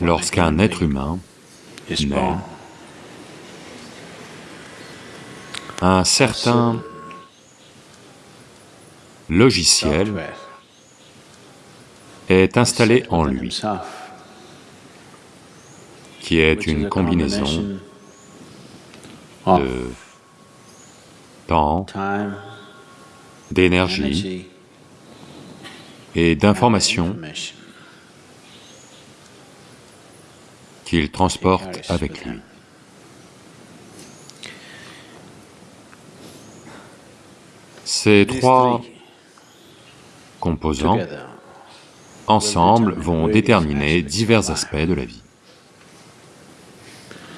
Lorsqu'un être humain naît, un certain logiciel est installé en lui, qui est une combinaison de temps, d'énergie et d'informations qu'il transporte avec lui. Ces trois composants, ensemble, vont déterminer divers aspects de la vie.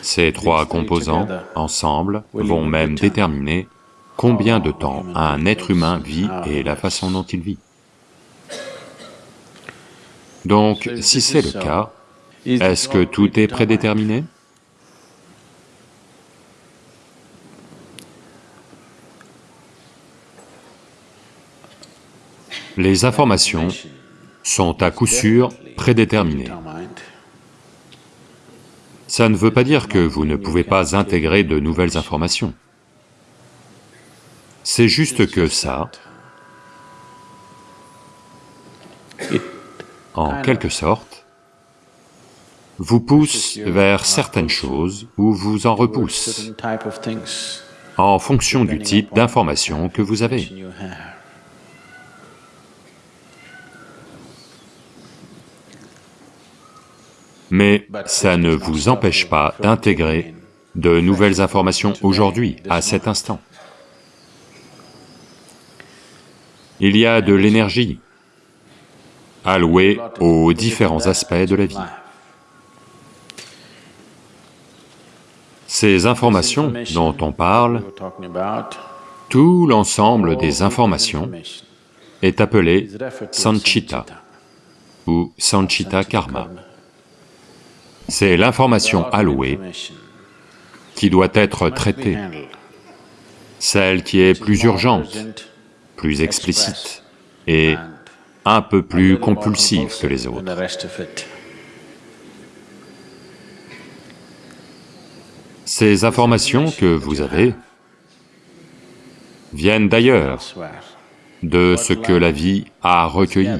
Ces trois composants, ensemble, vont même déterminer combien de temps un être humain vit et la façon dont il vit. Donc, si c'est le cas, est-ce que tout est prédéterminé? Les informations sont à coup sûr prédéterminées. Ça ne veut pas dire que vous ne pouvez pas intégrer de nouvelles informations. C'est juste que ça, en quelque sorte, vous pousse vers certaines choses ou vous en repousse en fonction du type d'information que vous avez. Mais ça ne vous empêche pas d'intégrer de nouvelles informations aujourd'hui, à cet instant. Il y a de l'énergie allouée aux différents aspects de la vie. Ces informations dont on parle, tout l'ensemble des informations est appelé sanchita ou sanchita karma. C'est l'information allouée qui doit être traitée, celle qui est plus urgente, plus explicite et un peu plus compulsive que les autres. Ces informations que vous avez viennent d'ailleurs, de ce que la vie a recueilli.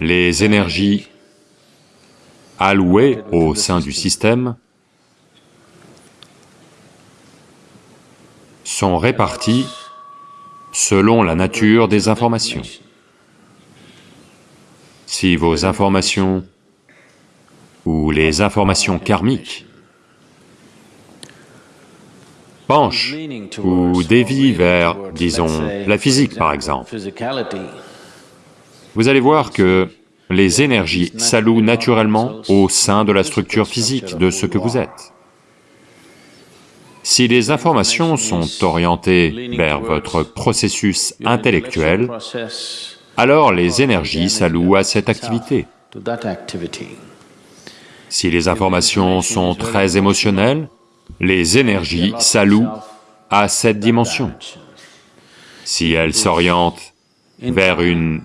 les énergies allouées au sein du système sont réparties selon la nature des informations. Si vos informations ou les informations karmiques penchent ou dévient vers, disons, la physique par exemple, vous allez voir que les énergies s'allouent naturellement au sein de la structure physique de ce que vous êtes. Si les informations sont orientées vers votre processus intellectuel, alors les énergies s'allouent à cette activité. Si les informations sont très émotionnelles, les énergies s'allouent à cette dimension. Si elles s'orientent vers une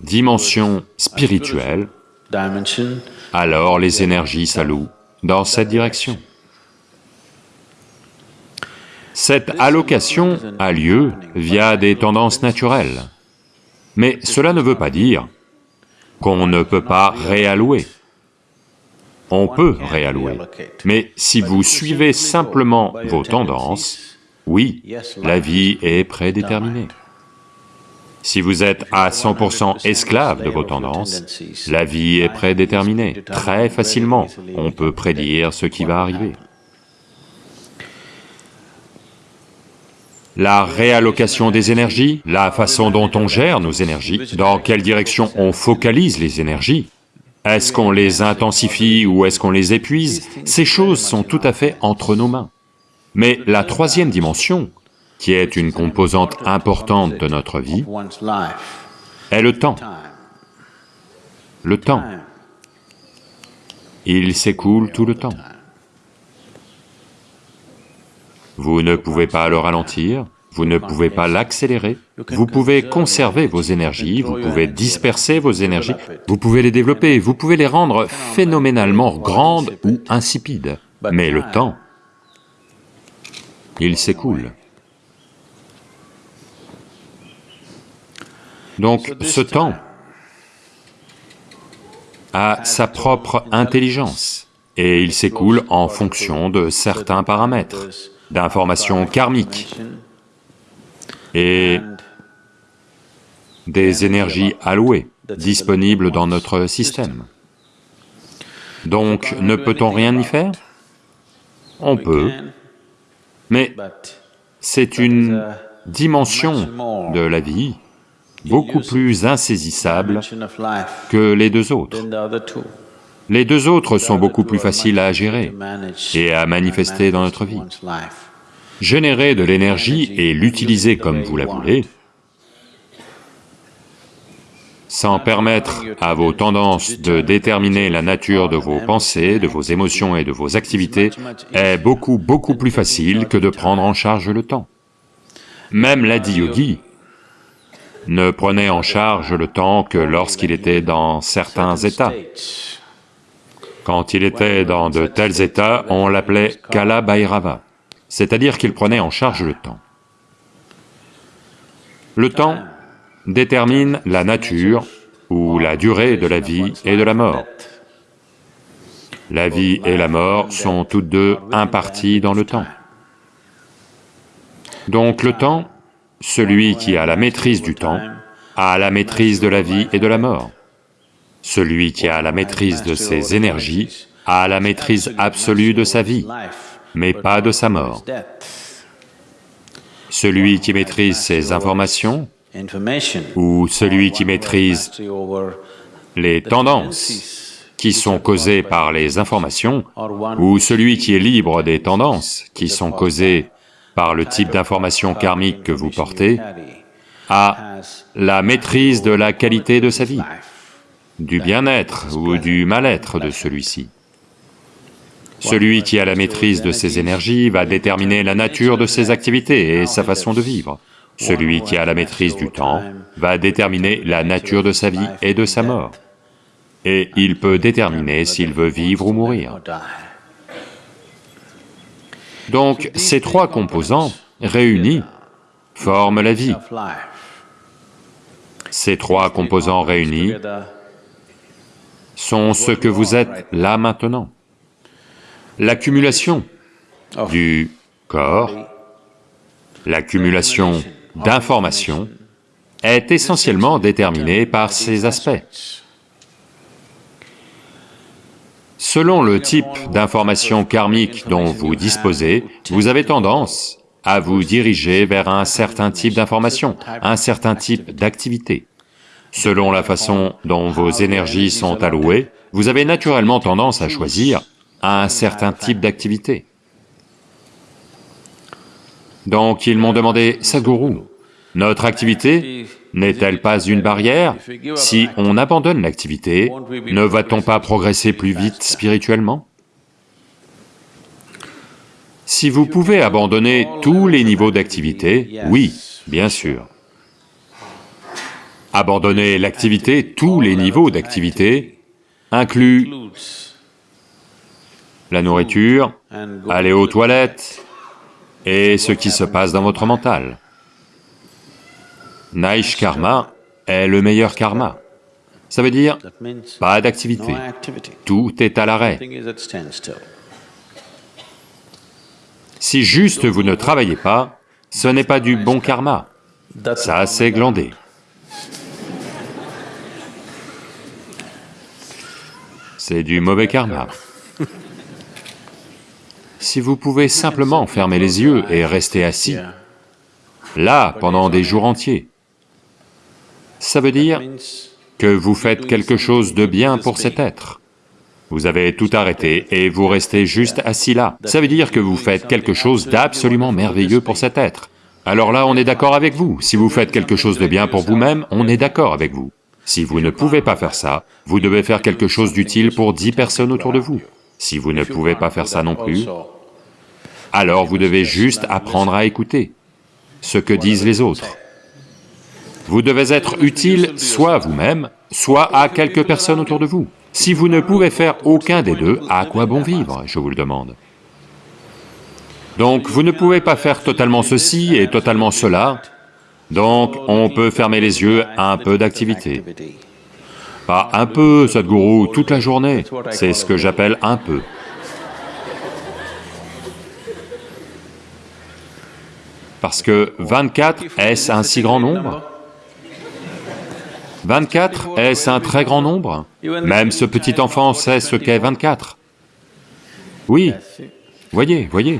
dimension spirituelle, alors les énergies s'allouent dans cette direction. Cette allocation a lieu via des tendances naturelles, mais cela ne veut pas dire qu'on ne peut pas réallouer. On peut réallouer, mais si vous suivez simplement vos tendances, oui, la vie est prédéterminée. Si vous êtes à 100% esclave de vos tendances, la vie est prédéterminée. Très facilement, on peut prédire ce qui va arriver. La réallocation des énergies, la façon dont on gère nos énergies, dans quelle direction on focalise les énergies, est-ce qu'on les intensifie ou est-ce qu'on les épuise? Ces choses sont tout à fait entre nos mains. Mais la troisième dimension, qui est une composante importante de notre vie, est le temps. Le temps. Il s'écoule tout le temps. Vous ne pouvez pas le ralentir, vous ne pouvez pas l'accélérer, vous pouvez conserver vos énergies, vous pouvez disperser vos énergies, vous pouvez les développer, vous pouvez les rendre phénoménalement grandes ou insipides, mais le temps, il s'écoule. Donc ce temps a sa propre intelligence et il s'écoule en fonction de certains paramètres, d'informations karmiques et des énergies allouées, disponibles dans notre système. Donc, ne peut-on rien y faire? On peut, mais c'est une dimension de la vie beaucoup plus insaisissable que les deux autres. Les deux autres sont beaucoup plus faciles à gérer et à manifester dans notre vie. Générer de l'énergie et l'utiliser comme vous la voulez, sans permettre à vos tendances de déterminer la nature de vos pensées, de vos émotions et de vos activités, est beaucoup, beaucoup plus facile que de prendre en charge le temps. Même l'Adi-yogi ne prenait en charge le temps que lorsqu'il était dans certains états. Quand il était dans de tels états, on l'appelait Kala Bhairava, c'est-à-dire qu'il prenait en charge le temps. Le temps détermine la nature ou la durée de la vie et de la mort. La vie et la mort sont toutes deux imparties dans le temps. Donc le temps, celui qui a la maîtrise du temps, a la maîtrise de la vie et de la mort. Celui qui a la maîtrise de ses énergies a la maîtrise absolue de sa vie, mais pas de sa mort. Celui qui maîtrise ses informations, ou celui qui maîtrise les tendances qui sont causées par les informations, ou celui qui est libre des tendances qui sont causées par le type d'information karmique que vous portez, a la maîtrise de la qualité de sa vie du bien-être ou du mal-être de celui-ci. Celui qui a la maîtrise de ses énergies va déterminer la nature de ses activités et sa façon de vivre. Celui qui a la maîtrise du temps va déterminer la nature de sa vie et de sa mort. Et il peut déterminer s'il veut vivre ou mourir. Donc, ces trois composants réunis forment la vie. Ces trois composants réunis sont ce que vous êtes là maintenant. L'accumulation du corps, l'accumulation d'informations est essentiellement déterminée par ces aspects. Selon le type d'information karmique dont vous disposez, vous avez tendance à vous diriger vers un certain type d'information, un certain type d'activité. Selon la façon dont vos énergies sont allouées, vous avez naturellement tendance à choisir un certain type d'activité. Donc ils m'ont demandé, Sadhguru, notre activité n'est-elle pas une barrière Si on abandonne l'activité, ne va-t-on pas progresser plus vite spirituellement? Si vous pouvez abandonner tous les niveaux d'activité, oui, bien sûr. Abandonner l'activité, tous les niveaux d'activité, inclut la nourriture, aller aux toilettes et ce qui se passe dans votre mental. Naish karma est le meilleur karma. Ça veut dire pas d'activité, tout est à l'arrêt. Si juste vous ne travaillez pas, ce n'est pas du bon karma, ça c'est glandé. c'est du mauvais karma. Si vous pouvez simplement fermer les yeux et rester assis, là, pendant des jours entiers, ça veut dire que vous faites quelque chose de bien pour cet être. Vous avez tout arrêté et vous restez juste assis là. Ça veut dire que vous faites quelque chose d'absolument merveilleux pour cet être. Alors là, on est d'accord avec vous. Si vous faites quelque chose de bien pour vous-même, on est d'accord avec vous. Si vous ne pouvez pas faire ça, vous devez faire quelque chose d'utile pour dix personnes autour de vous. Si vous ne pouvez pas faire ça non plus, alors vous devez juste apprendre à écouter. ce que disent les autres. Vous devez être utile soit à vous-même, soit à quelques personnes autour de vous. Si vous ne pouvez faire aucun des deux, à quoi bon vivre, je vous le demande Donc vous ne pouvez pas faire totalement ceci et totalement cela, donc on peut fermer les yeux à un peu d'activité. Pas un peu, Sadhguru, toute la journée, c'est ce que j'appelle un peu. Parce que 24, est-ce un si grand nombre? 24, est-ce un très grand nombre? Même ce petit enfant sait ce qu'est 24. Oui, voyez, voyez.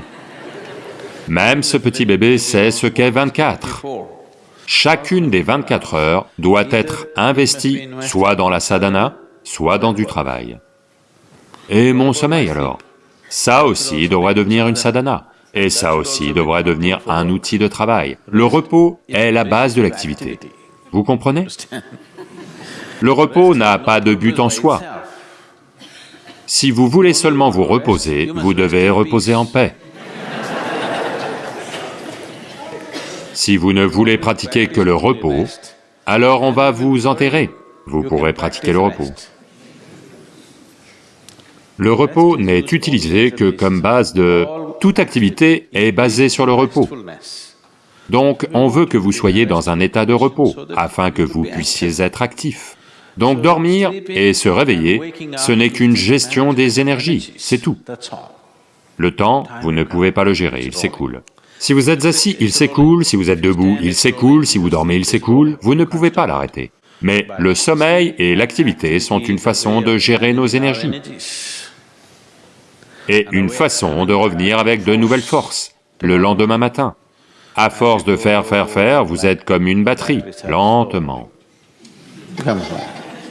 Même ce petit bébé sait ce qu'est 24. Chacune des 24 heures doit être investie soit dans la sadhana, soit dans du travail. Et mon sommeil alors? Ça aussi devrait devenir une sadhana, et ça aussi devrait devenir un outil de travail. Le repos est la base de l'activité. Vous comprenez? Le repos n'a pas de but en soi. Si vous voulez seulement vous reposer, vous devez reposer en paix. Si vous ne voulez pratiquer que le repos, alors on va vous enterrer, vous pourrez pratiquer le repos. Le repos n'est utilisé que comme base de... Toute activité est basée sur le repos. Donc on veut que vous soyez dans un état de repos, afin que vous puissiez être actif. Donc dormir et se réveiller, ce n'est qu'une gestion des énergies, c'est tout. Le temps, vous ne pouvez pas le gérer, il s'écoule. Si vous êtes assis, il s'écoule, si vous êtes debout, il s'écoule, si vous dormez, il s'écoule, vous ne pouvez pas l'arrêter. Mais le sommeil et l'activité sont une façon de gérer nos énergies et une façon de revenir avec de nouvelles forces le lendemain matin. À force de faire, faire, faire, vous êtes comme une batterie, lentement.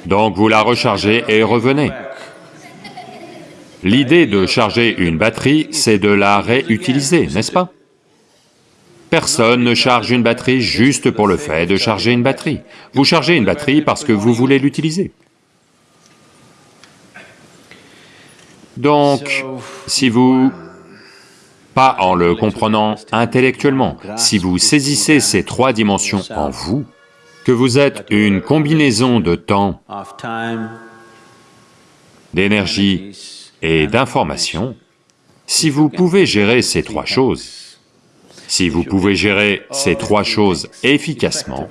Donc vous la rechargez et revenez. L'idée de charger une batterie, c'est de la réutiliser, n'est-ce pas? Personne ne charge une batterie juste pour le fait de charger une batterie. Vous chargez une batterie parce que vous voulez l'utiliser. Donc, si vous, pas en le comprenant intellectuellement, si vous saisissez ces trois dimensions en vous, que vous êtes une combinaison de temps, d'énergie et d'information, si vous pouvez gérer ces trois choses, si vous pouvez gérer ces trois choses efficacement,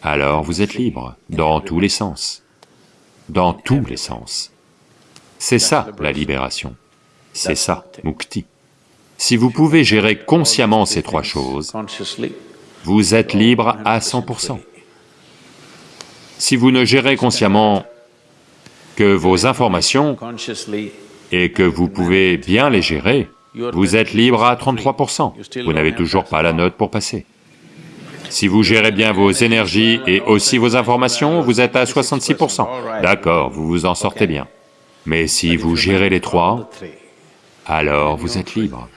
alors vous êtes libre dans tous les sens, dans tous les sens. C'est ça la libération, c'est ça, mukti. Si vous pouvez gérer consciemment ces trois choses, vous êtes libre à 100%. Si vous ne gérez consciemment que vos informations et que vous pouvez bien les gérer, vous êtes libre à 33%, vous n'avez toujours pas la note pour passer. Si vous gérez bien vos énergies et aussi vos informations, vous êtes à 66%. D'accord, vous vous en sortez bien. Mais si vous gérez les trois, alors vous êtes libre.